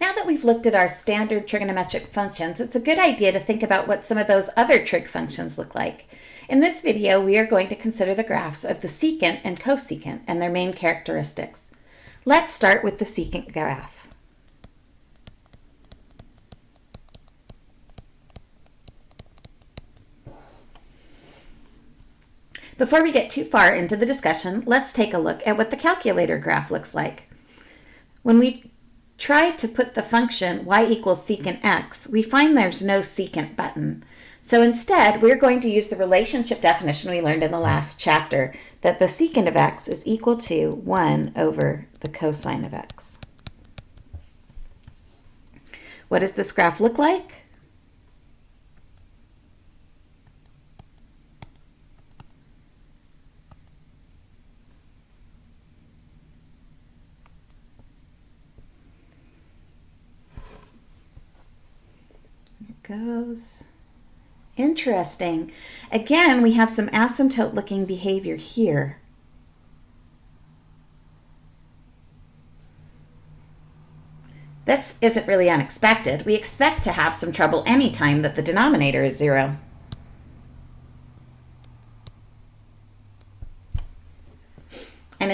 Now that we've looked at our standard trigonometric functions, it's a good idea to think about what some of those other trig functions look like. In this video, we are going to consider the graphs of the secant and cosecant and their main characteristics. Let's start with the secant graph. Before we get too far into the discussion, let's take a look at what the calculator graph looks like. When we try to put the function y equals secant x, we find there's no secant button. So instead, we're going to use the relationship definition we learned in the last chapter, that the secant of x is equal to 1 over the cosine of x. What does this graph look like? Goes. Interesting. Again, we have some asymptote looking behavior here. This isn't really unexpected. We expect to have some trouble anytime that the denominator is zero.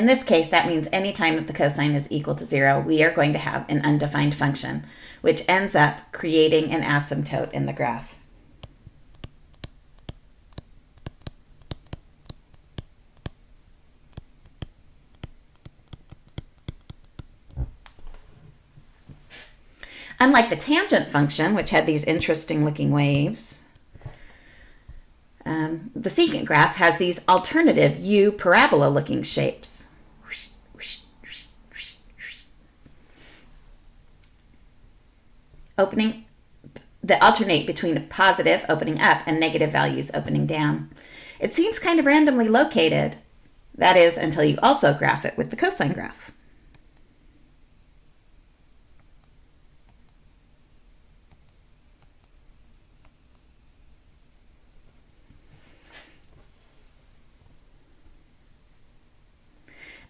In this case, that means anytime that the cosine is equal to zero, we are going to have an undefined function, which ends up creating an asymptote in the graph. Unlike the tangent function, which had these interesting looking waves, um, the secant graph has these alternative U parabola looking shapes. Opening, that alternate between positive opening up and negative values opening down. It seems kind of randomly located. That is, until you also graph it with the cosine graph.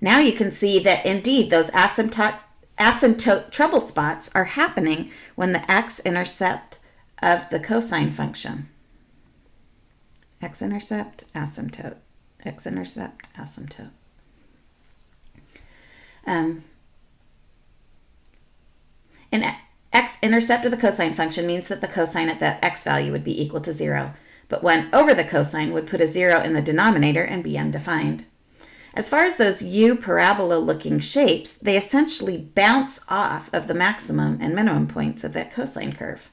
Now you can see that indeed those asymptote, asymptote trouble spots are happening when the x-intercept of the cosine function. X-intercept, asymptote, x-intercept, asymptote. Um, an x-intercept of the cosine function means that the cosine at the x value would be equal to zero, but 1 over the cosine would put a zero in the denominator and be undefined. As far as those U parabola looking shapes, they essentially bounce off of the maximum and minimum points of that cosine curve.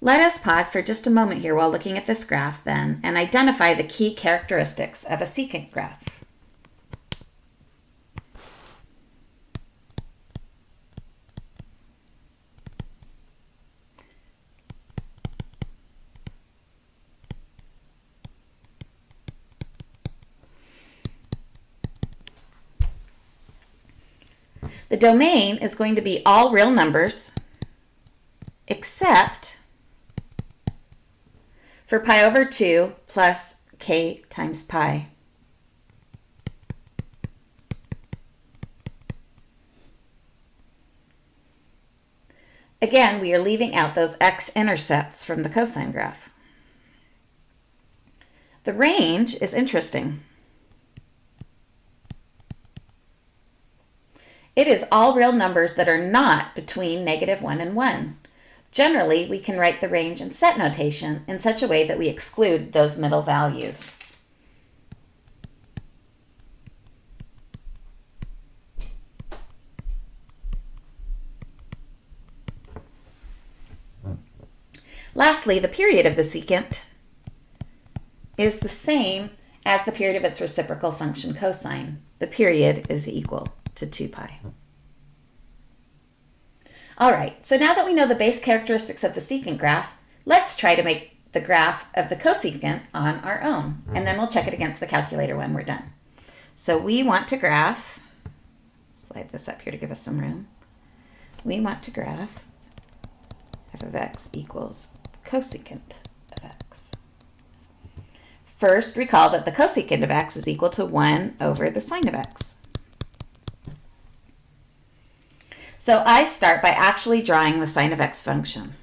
Let us pause for just a moment here while looking at this graph then and identify the key characteristics of a secant graph. The domain is going to be all real numbers except for pi over 2 plus k times pi. Again, we are leaving out those x-intercepts from the cosine graph. The range is interesting. It is all real numbers that are not between negative 1 and 1. Generally, we can write the range in set notation in such a way that we exclude those middle values. Lastly, the period of the secant is the same as the period of its reciprocal function cosine. The period is equal to 2 pi. All right, so now that we know the base characteristics of the secant graph, let's try to make the graph of the cosecant on our own, and then we'll check it against the calculator when we're done. So we want to graph, slide this up here to give us some room. We want to graph f of x equals cosecant of x. First, recall that the cosecant of x is equal to 1 over the sine of x. So I start by actually drawing the sine of x function.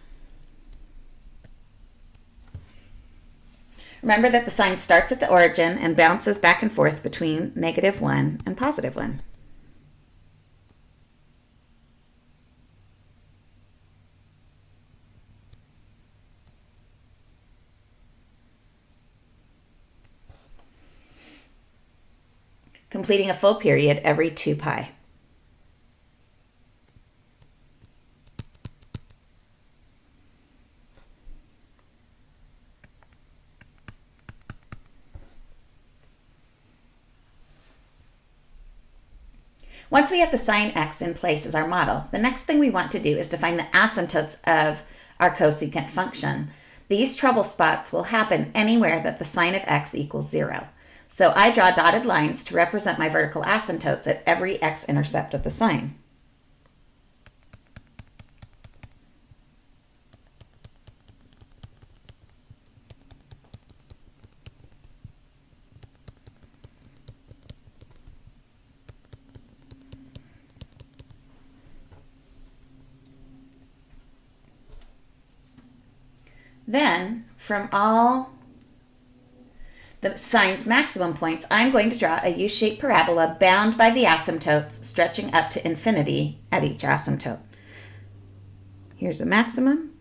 Remember that the sine starts at the origin and bounces back and forth between negative 1 and positive 1. completing a full period every 2 pi. Once we have the sine x in place as our model, the next thing we want to do is to find the asymptotes of our cosecant function. These trouble spots will happen anywhere that the sine of x equals 0. So I draw dotted lines to represent my vertical asymptotes at every x-intercept of the sine. Then, from all the sine's maximum points, I'm going to draw a U-shaped parabola bound by the asymptotes stretching up to infinity at each asymptote. Here's a maximum,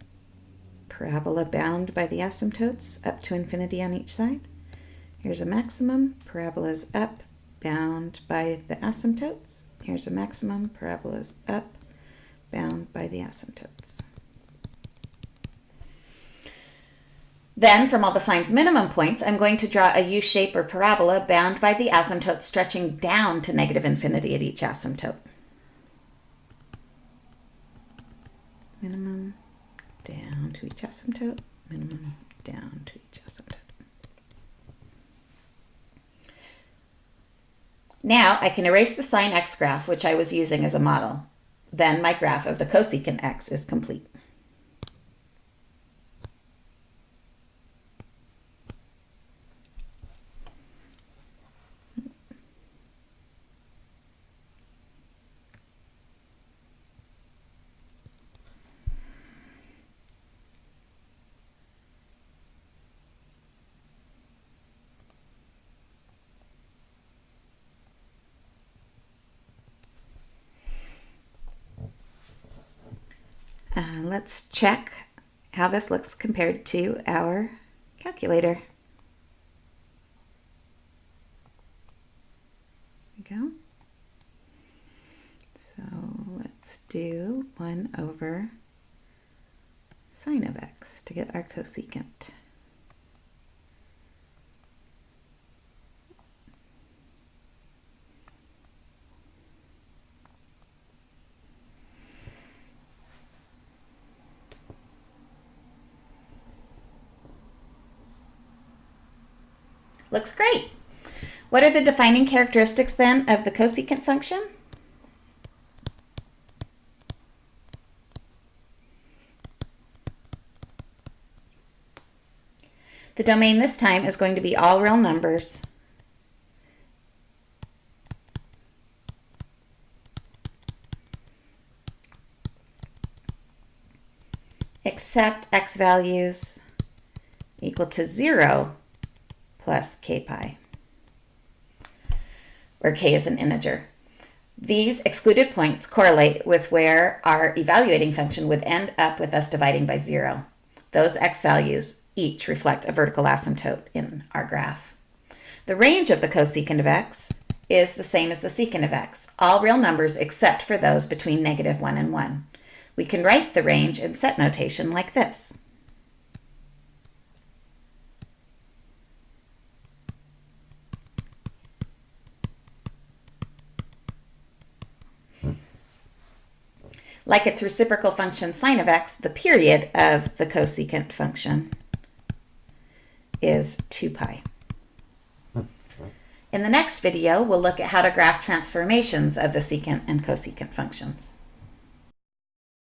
parabola bound by the asymptotes up to infinity on each side. Here's a maximum, parabola's up, bound by the asymptotes. Here's a maximum, parabola's up, bound by the asymptotes. Then, from all the sine's minimum points, I'm going to draw a U-shape or parabola bound by the asymptote stretching down to negative infinity at each asymptote. Minimum down to each asymptote, minimum down to each asymptote. Now I can erase the sine x graph, which I was using as a model. Then my graph of the cosecant x is complete. Uh, let's check how this looks compared to our calculator. There we go. So let's do 1 over sine of x to get our cosecant. Looks great. What are the defining characteristics then of the cosecant function? The domain this time is going to be all real numbers. except x values equal to 0 plus k pi, where k is an integer. These excluded points correlate with where our evaluating function would end up with us dividing by zero. Those x values each reflect a vertical asymptote in our graph. The range of the cosecant of x is the same as the secant of x, all real numbers except for those between negative 1 and 1. We can write the range in set notation like this. Like its reciprocal function sine of x, the period of the cosecant function is 2 pi. In the next video, we'll look at how to graph transformations of the secant and cosecant functions.